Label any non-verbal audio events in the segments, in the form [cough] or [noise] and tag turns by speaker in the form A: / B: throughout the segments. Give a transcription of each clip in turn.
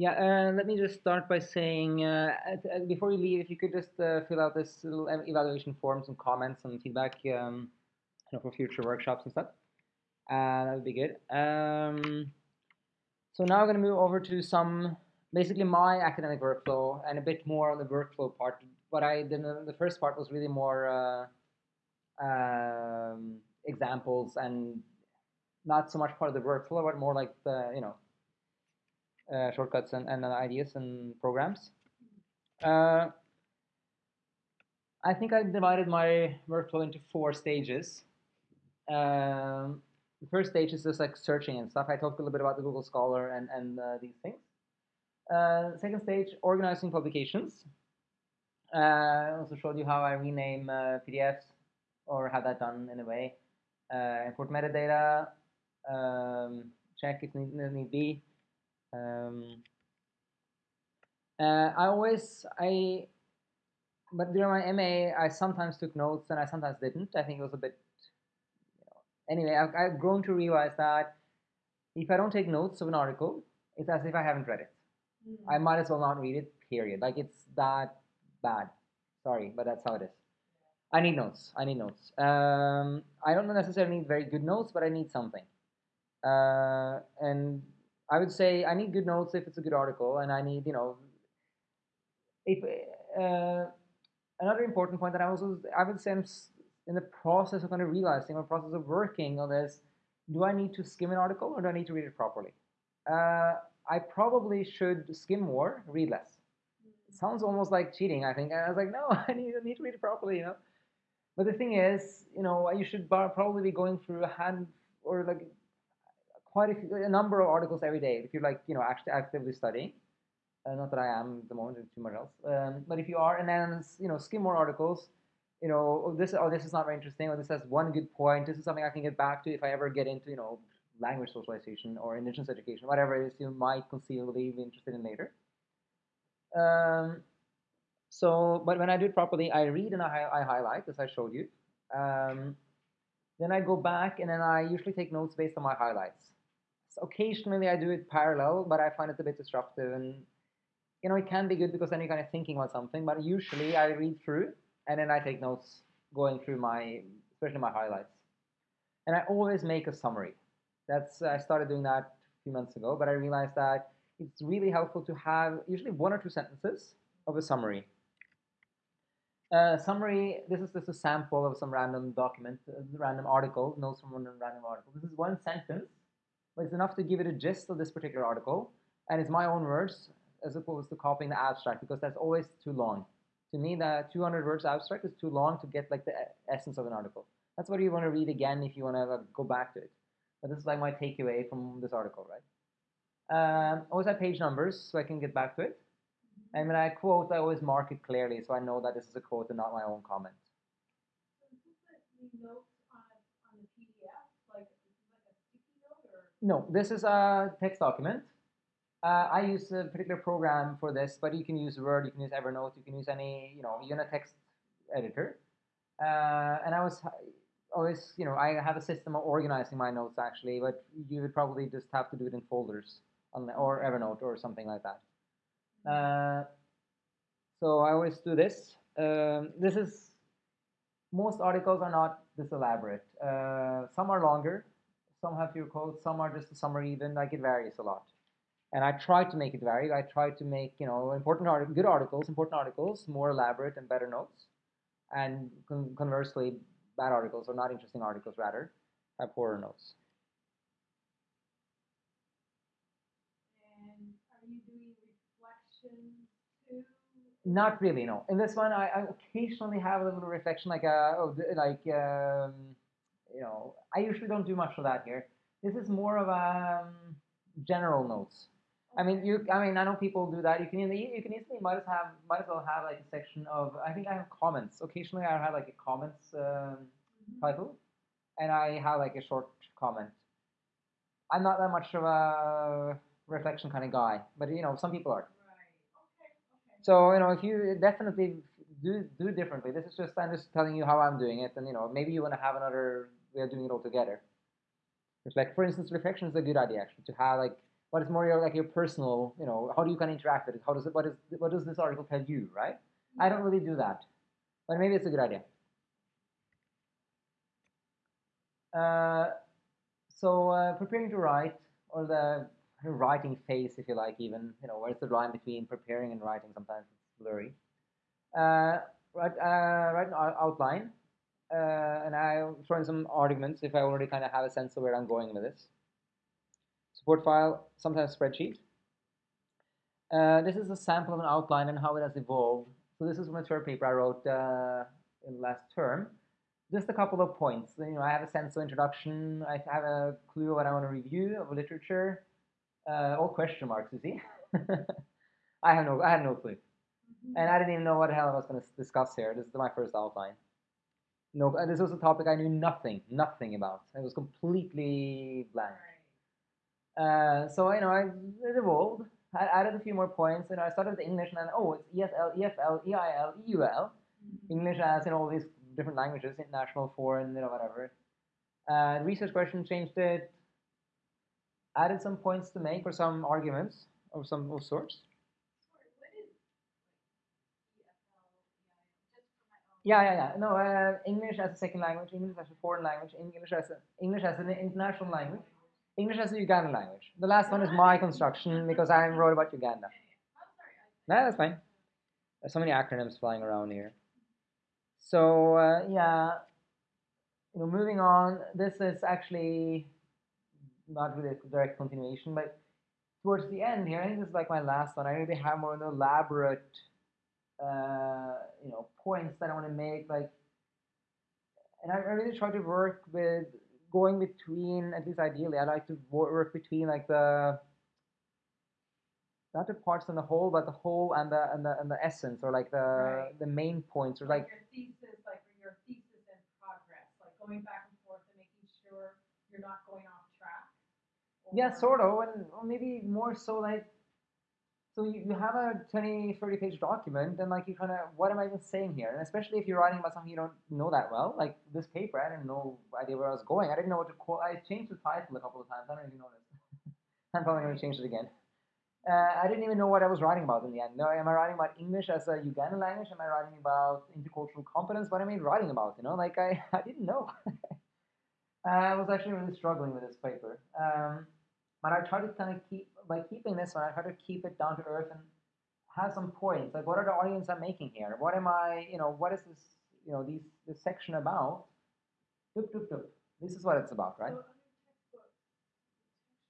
A: Yeah, uh, let me just start by saying, uh, before you leave, if you could just uh, fill out this little evaluation forms and comments and feedback um, you know, for future workshops and stuff. Uh, that would be good. Um, so now I'm going to move over to some, basically my academic workflow and a bit more on the workflow part. What I did in the first part was really more uh, um, examples and not so much part of the workflow, but more like the, you know, uh, shortcuts and, and ideas and programs. Uh, I think I divided my workflow into four stages. Um, the first stage is just like searching and stuff. I talked a little bit about the Google Scholar and, and uh, these things. Uh, second stage, organizing publications. Uh, I also showed you how I rename uh, PDFs or have that done in a way. import metadata, um, check if need, need be. Um, uh, I always I, but during my MA, I sometimes took notes and I sometimes didn't. I think it was a bit. You know, anyway, I've, I've grown to realize that if I don't take notes of an article, it's as if I haven't read it. Mm -hmm. I might as well not read it. Period. Like it's that bad. Sorry, but that's how it is. I need notes. I need notes. Um, I don't necessarily need very good notes, but I need something. Uh, and I would say I need good notes if it's a good article, and I need you know if uh, another important point that I also I would say I'm in the process of kind of realizing or process of working on this. Do I need to skim an article or do I need to read it properly? Uh, I probably should skim more, read less. It sounds almost like cheating. I think. And I was like, [laughs] no, I need, I need to read it properly, you know. But the thing is, you know, you should probably be going through a hand or like quite a, a number of articles every day if you're like you know actually actively studying. Uh, not that I am at the moment, too much else. Um, but if you are, and then you know skim more articles. You know oh, this oh this is not very interesting, or this has one good point. This is something I can get back to if I ever get into you know language socialization or indigenous education, whatever it is you might conceivably be interested in later. Um, so, but when I do it properly, I read and I, I highlight, as I showed you. Um, then I go back and then I usually take notes based on my highlights occasionally I do it parallel, but I find it a bit disruptive. And you know, it can be good because then you're kind of thinking about something. But usually I read through and then I take notes going through my, especially my highlights. And I always make a summary. That's I started doing that a few months ago, but I realized that it's really helpful to have usually one or two sentences of a summary. Uh, summary, this is just a sample of some random document, random article, notes from one random article. This is one sentence but it's enough to give it a gist of this particular article, and it's my own words as opposed to copying the abstract because that's always too long. To me, the 200 words abstract is too long to get like the essence of an article. That's what you want to read again if you want to go back to it. But this is like my takeaway from this article, right? Um, always have page numbers so I can get back to it. And when I quote, I always mark it clearly so I know that this is a quote and not my own comment. No, this is a text document. Uh, I use a particular program for this, but you can use Word, you can use Evernote, you can use any, you know, even a text editor. Uh, and I was always, you know, I have a system of organizing my notes actually, but you would probably just have to do it in folders or Evernote or something like that. Uh, so I always do this. Um, this is, most articles are not this elaborate. Uh, some are longer, some have fewer quotes, some are just a summary even, like it varies a lot. And I try to make it vary. I try to make, you know, important art good articles, important articles, more elaborate and better notes. And con conversely, bad articles or not interesting articles rather have poorer notes.
B: And are you doing reflections too?
A: Not really, no. In this one, I, I occasionally have a little reflection, like a, uh, like um, you know, I usually don't do much of that here. This is more of a um, general notes. I mean, you. I mean, I know people do that. You can you can easily might as have might as well have like a section of. I think I have comments. Occasionally, I have like a comments um, mm-hmm. title, and I have like a short comment. I'm not that much of a reflection kind of guy, but you know, some people are.
B: Right. Okay. Okay.
A: So you know, if you definitely do do differently. This is just I'm just telling you how I'm doing it, and you know, maybe you want to have another we are doing it all together. It's like, for instance, reflection is a good idea actually to have like but it's more your, like your personal, you know, how do you kind of interact with it? How does it, what is, what does this article tell you, right? I don't really do that, but maybe it's a good idea. Uh, so uh, preparing to write, or the writing phase, if you like, even, you know, where's the line between preparing and writing? Sometimes it's blurry. Uh, write, uh, write an outline, uh, and I'll throw in some arguments if I already kind of have a sense of where I'm going with this. Support file, sometimes spreadsheet. Uh, this is a sample of an outline and how it has evolved. So this is from a term paper I wrote uh, in last term. Just a couple of points. You know, I have a sense of introduction. I have a clue of what I want to review of literature. Uh, all question marks, you see. [laughs] I have no, I had no clue,
B: Mm-hmm.
A: and I didn't even know what the hell I was going to discuss here. This is my first outline. No, and this was a topic I knew nothing, nothing about. It was completely blank. Uh, so you know, I, it evolved. I added a few more points. You know, I started with English, and then oh, it's ESL, EFL, EIL, EUL. English as in all these different languages, international, foreign, you know, whatever. Uh, research question changed it. Added some points to make or some arguments of some of sorts. Yeah, yeah, yeah. No, uh, English as a second language, English as a foreign language, English as a, English as an international language, English as a Ugandan language. The last one is my construction because I wrote about Uganda. No, that's fine. There's so many acronyms flying around here. So uh, yeah, you know, moving on. This is actually not really a direct continuation, but towards the end here, I think this is like my last one. I really have more elaborate, uh, you know, points that I want to make. Like, and I, I really try to work with going between. At least ideally, I like to work between like the not the parts and the whole, but the whole and the and the and the essence, or like the
B: Right.
A: the main points, or
B: Like
A: like
B: your thesis, like your thesis in progress, like going back and forth and making sure you're not going off track.
A: Yeah, sort of, and maybe more so like, so you, you have a 20, 30 page document, and like you kind of, what am I even saying here? And especially if you're writing about something you don't know that well, like this paper, I didn't know idea where I was going. I didn't know what to quote. I changed the title a couple of times. I don't even know this. [laughs] I'm probably going to change it again. Uh, I didn't even know what I was writing about in the end. No, am I writing about English as a Ugandan language? Am I writing about intercultural competence? What am I writing about? You know, like I, [laughs] I didn't know. [laughs] I was actually really struggling with this paper. Um, but I try to kind of keep by keeping this one. I try to keep it down to earth and have some points. Like, what are the audience I'm making here? What am I? You know, what is this? You know, these this section about? Doop doop doop. This is what it's about, right?
B: So under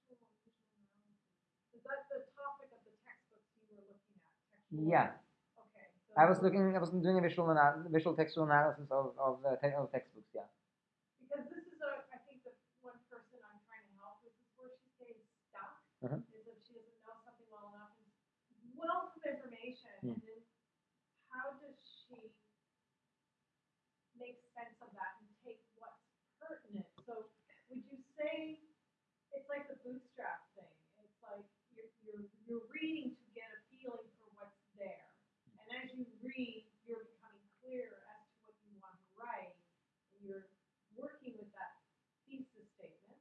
B: textbook, textual and visual analysis, is that the topic of the textbooks you were looking at? Textual-
A: Yeah,
B: Okay. so
A: I was looking. I was doing a visual ana- visual textual analysis of of, uh, te- of textbooks. Yeah.
B: Because this is a, I think the one person I'm trying to help with is where she's getting stuck.
A: Mhm.
B: Is if she doesn't know something well enough and wealth of information,
A: Mm.
B: and then how does she make sense of that and take what's pertinent? So would you say it's like the bootstrap thing? It's like you're you're you're reading to get a feeling for what's there, and as you read, you're becoming clear as to what you want to write, and you're working with that thesis statement.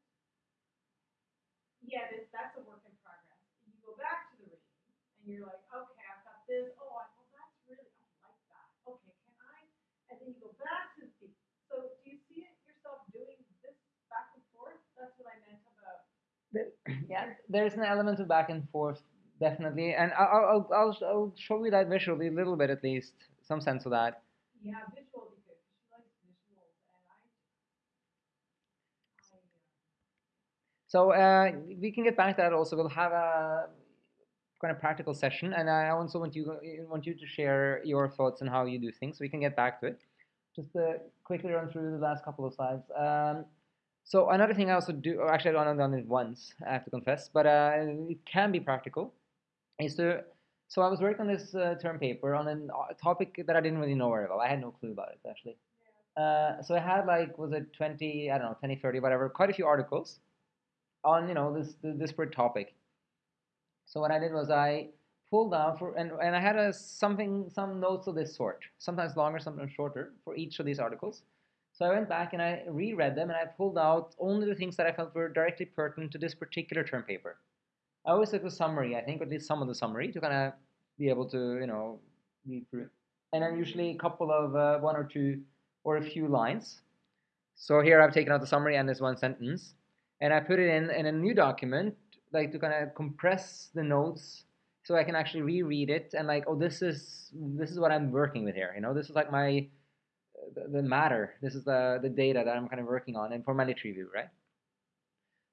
B: Yet it's, that's a work in progress. And you go back to the reading, and you're like, okay, I've got this. Oh, I, well, that's really, I like that. Okay, can I? And then you go back to the thesis. So do you see it yourself doing this back and forth? That's what I meant about.
A: There- [coughs] yeah, there's an element of back and forth, definitely, and I'll, I'll, I'll, I'll show you that visually a little bit at least, some sense of that.
B: Yeah, visual would be good because she likes visuals, and I. I uh,
A: So uh, we can get back to that also. We'll have a kind of practical session, and I also want you want you to share your thoughts on how you do things. So we can get back to it. Just to quickly run through the last couple of slides. Um, so another thing I also do, or actually I've only done it once, I have to confess, but uh, it can be practical, is to. So I was working on this uh, term paper on a topic that I didn't really know very well. I had no clue about it actually. Uh, so I had like was it 20 I don't know 20 30 whatever quite a few articles on you know this the disparate topic. So what I did was I pulled out for and, and I had a something some notes of this sort, sometimes longer, sometimes shorter for each of these articles. So I went back and I reread them and I pulled out only the things that I felt were directly pertinent to this particular term paper. I always took the summary, I think, or at least some of the summary to kind of be able to, you know, read through. And then usually a couple of uh, one or two or a few lines. So here I've taken out the summary and this one sentence, and I put it in in a new document, like to kind of compress the notes so I can actually reread it and like, oh, this is this is what I'm working with here. You know, this is like my the, matter. This is the the data that I'm kind of working on, and for my lit review, right?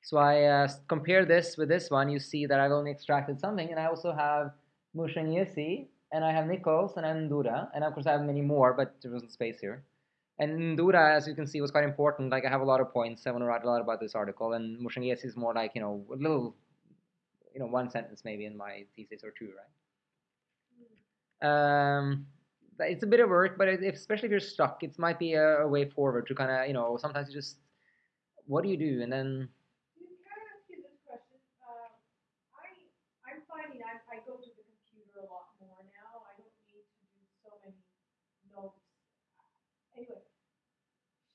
A: So I uh, compare this with this one. You see that I've only extracted something, and I also have Mushangesi, and I have Nichols, and I have Ndura, and of course I have many more, but there wasn't space here. And Ndura, as you can see, was quite important. Like I have a lot of points. I want to write a lot about this article, and Mushangesi is more like you know a little, you know, one sentence maybe in my thesis or two, right? Um, it's a bit of work, but if, especially if you're stuck, it might be a, a way forward to kind of you know sometimes you just what do you do, and then
B: can I ask you this question? Um, I, I'm finding I, I go to the computer a lot more now. I don't need to do so many notes. Anyway,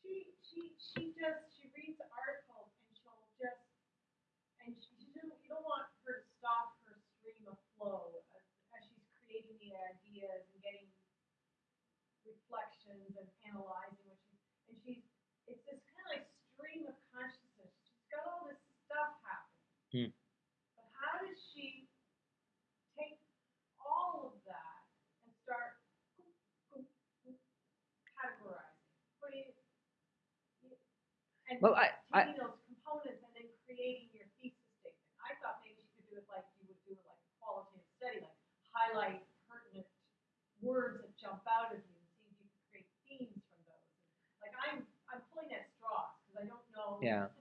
B: she, she, she just, she reads articles and she'll just, and she, you don't, you don't want her to stop her stream of flow as, as she's creating the ideas and getting reflections and analyzing what she, and she's, it's this kind of like stream of consciousness. She's got all this stuff happening.
A: Hmm.
B: But how does she take all of that and start categorizing? What do you, you and
A: Well, I- I-
B: taking those components and then creating your thesis statement. I thought maybe she could do it like you would do it like a qualitative study, like highlight words that jump out of you and see if you can create themes from those. Like I'm, I'm pulling at straws because I don't know.
A: Yeah.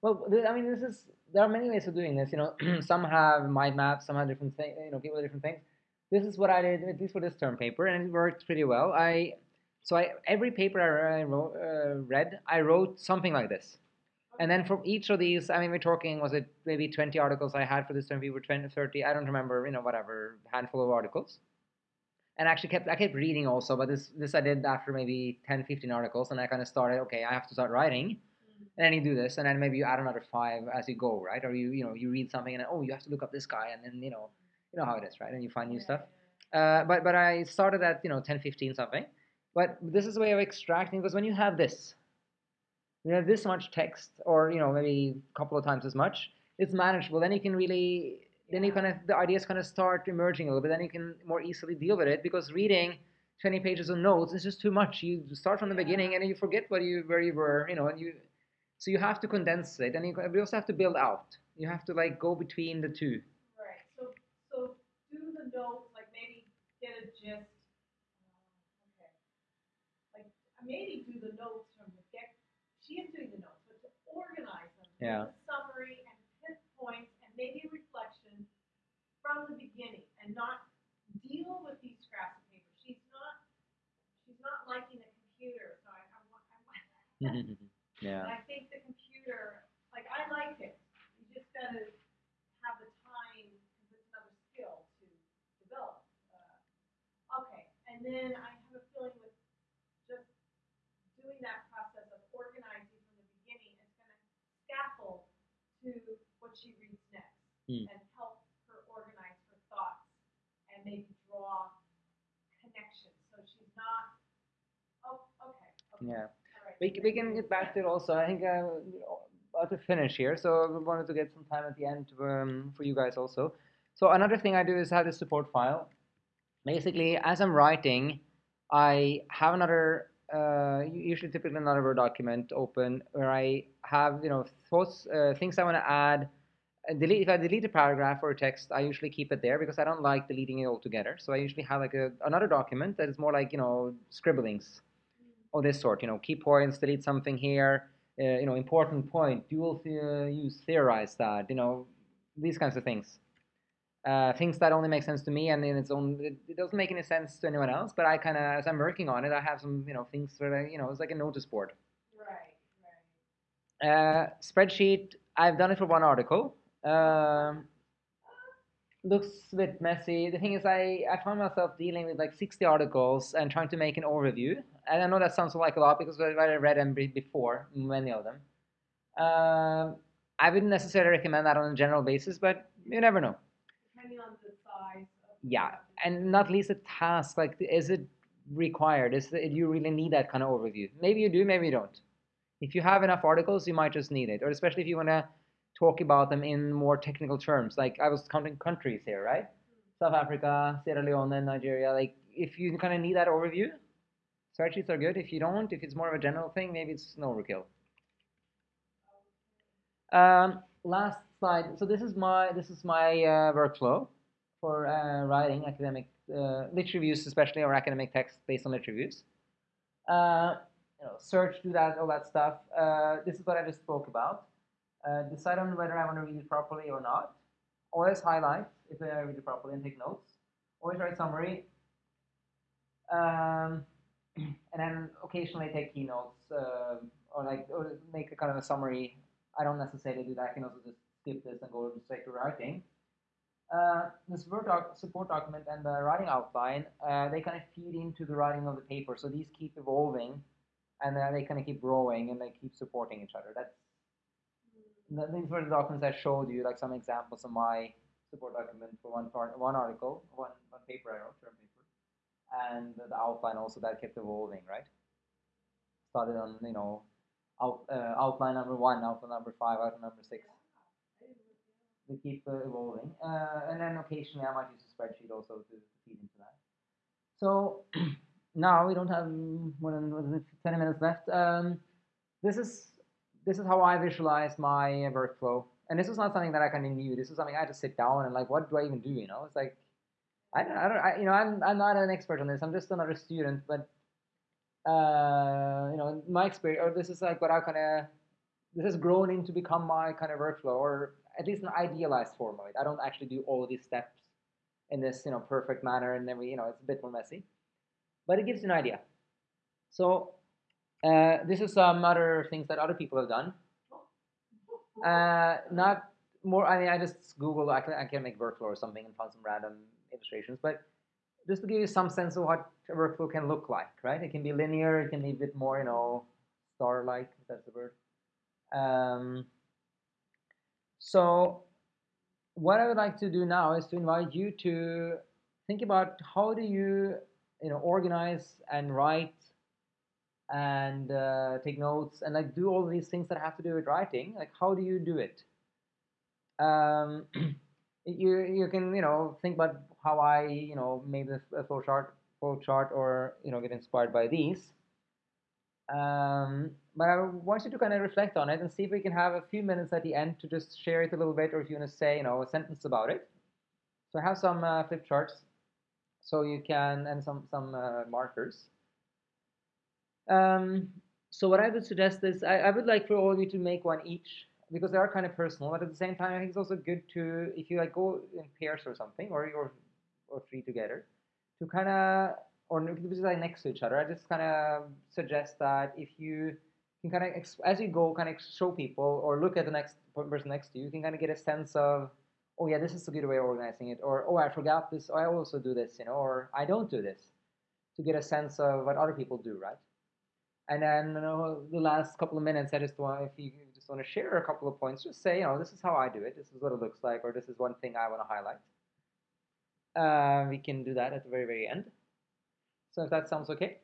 A: Well, I mean, this is there are many ways of doing this. You know, [clears throat] some have mind maps, some have different things. You know, people have different things. This is what I did, at least for this term paper, and it worked pretty well. I so I every paper I, wrote, uh, read, I wrote something like this, and then from each of these, I mean, we're talking was it maybe 20 articles I had for this term paper, 20, 30, I don't remember, you know, whatever handful of articles. And actually kept I kept reading also, but this this I did after maybe 10, 15 articles, and I kind of started. Okay, I have to start writing and then you do this, and then maybe you add another five as you go, right? Or you you know you read something and then, oh you have to look up this guy, and then you know you know how it is, right? And you find new
B: Yeah,
A: stuff.
B: yeah,
A: Uh, but but I started at you know 10, 15 something. But this is a way of extracting because when you have this, you have this much text, or you know maybe a couple of times as much, it's manageable. Then you can really then you kind of the ideas kind of start emerging a little bit. Then you can more easily deal with it because reading. 20 pages of notes is just too much. You start from the beginning and you forget what you where you were, you know, and you so you have to condense it, and you, we also have to build out. You have to like go between the two.
B: Right, so, so do the notes, like maybe get a gist. uh, Okay. Like, uh, maybe do the notes from the get, she is doing the notes, but to organize them.
A: Yeah.
B: Summary and pinpoints and maybe reflection from the beginning and not deal with these scraps of paper. She's not, she's not liking the computer, so I, I want, I want. [laughs] And
A: yeah.
B: I think the computer, like I like it, you just gotta have the time, because it's another skill to develop. Uh, Okay, and then I have a feeling with just doing that process of organizing from the beginning, it's gonna scaffold to what she reads next.
A: Hmm.
B: And help her organize her thoughts and maybe draw connections, so she's not, oh, okay, okay.
A: Yeah. We, we can get back to it also. I think uh, about to finish here, so we wanted to get some time at the end um, for you guys also. So another thing I do is have this support file. Basically, as I'm writing, I have another, uh, usually typically another Word document open where I have you know thoughts, uh, things I want to add. And delete if I delete a paragraph or a text, I usually keep it there because I don't like deleting it altogether. So I usually have like a, another document that is more like you know scribblings of this sort. You know, key points, delete something here. Uh, you know, important point, dual the- use, theorize that. You know, these kinds of things. Uh, things that only make sense to me, and in its own, it, it doesn't make any sense to anyone else. But I kind of, as I'm working on it, I have some, you know, things that I, you know, it's like a notice board.
B: Right, right.
A: Uh, spreadsheet. I've done it for one article. Um, looks a bit messy. The thing is, I, I found myself dealing with like 60 articles and trying to make an overview. And I know that sounds like a lot because I read them be- before, many of them. Um, I wouldn't necessarily recommend that on a general basis, but you never know.
B: Depending on the size of
A: Yeah, and not least a task. Like, is it required? Is it, do you really need that kind of overview? Maybe you do, maybe you don't. If you have enough articles, you might just need it, or especially if you want to talk about them in more technical terms. Like I was counting countries here, right? South Africa, Sierra Leone, Nigeria. Like if you kind of need that overview, spreadsheets are good. If you don't, if it's more of a general thing, maybe it's an overkill. Um, last slide. So this is my this is my uh, workflow for uh, writing academic uh, lit reviews, especially or academic text based on lit reviews. Uh, you know, search, do that, all that stuff. Uh, this is what I just spoke about. Uh, decide on whether I want to read it properly or not. Always highlight if I read it properly and take notes. Always write summary. Um, [clears throat] and then occasionally take keynotes uh, or like or make a kind of a summary. I don't necessarily do that. I can also just skip this and go straight to writing. Uh, the support, doc support document and the writing outline, uh, they kind of feed into the writing of the paper. So these keep evolving and uh, they kind of keep growing and they keep supporting each other. That's these were the documents I showed you, like some examples of my support document for one part, one article, one, one paper I wrote, term paper, and the outline also that kept evolving, right? Started on you know out, uh, outline number one, outline number five, outline number six. They keep uh, evolving, uh, and then occasionally I might use a spreadsheet also to, to feed into that. So [clears throat] now we don't have more than what is it, 20 minutes left. Um, this is this is how I visualize my workflow. And this is not something that I kind of knew. This is something I had to sit down and like, what do I even do? You know, it's like, I don't, I don't, I, you know, I'm, I'm not an expert on this. I'm just another student, but, uh, you know, my experience, or this is like what I kind of, this has grown into become my kind of workflow, or at least an idealized form of it. I don't actually do all these steps in this, you know, perfect manner, and then we, you know, it's a bit more messy, but it gives you an idea. So uh, this is some other things that other people have done. Uh, not more. I mean, I just Google. I can I can make workflow or something and find some random illustrations, but just to give you some sense of what a workflow can look like, right? It can be linear. It can be a bit more, you know, star-like. If that's the word. Um, so, what I would like to do now is to invite you to think about how do you, you know, organize and write and uh, take notes and like do all these things that have to do with writing like how do you do it? Um, [clears throat] you you can you know think about how I you know made this a flow chart flow chart or you know get inspired by these. Um, but I want you to kind of reflect on it and see if we can have a few minutes at the end to just share it a little bit or if you want to say you know a sentence about it. So I have some uh, flip charts. So you can and some some uh, markers um, so what I would suggest is I, I, would like for all of you to make one each because they are kind of personal, but at the same time I think it's also good to if you like go in pairs or something or you're or three together to kind of or just like next to each other. I just kind of suggest that if you can kind of as you go kind of show people or look at the next person next to you, you can kind of get a sense of oh yeah this is a good way of organizing it or oh I forgot this oh, I also do this you know or I don't do this to get a sense of what other people do right and then you know, the last couple of minutes, I just want if you just want to share a couple of points, just say, you know, this is how I do it. This is what it looks like, or this is one thing I want to highlight. Uh, we can do that at the very very end. So if that sounds okay.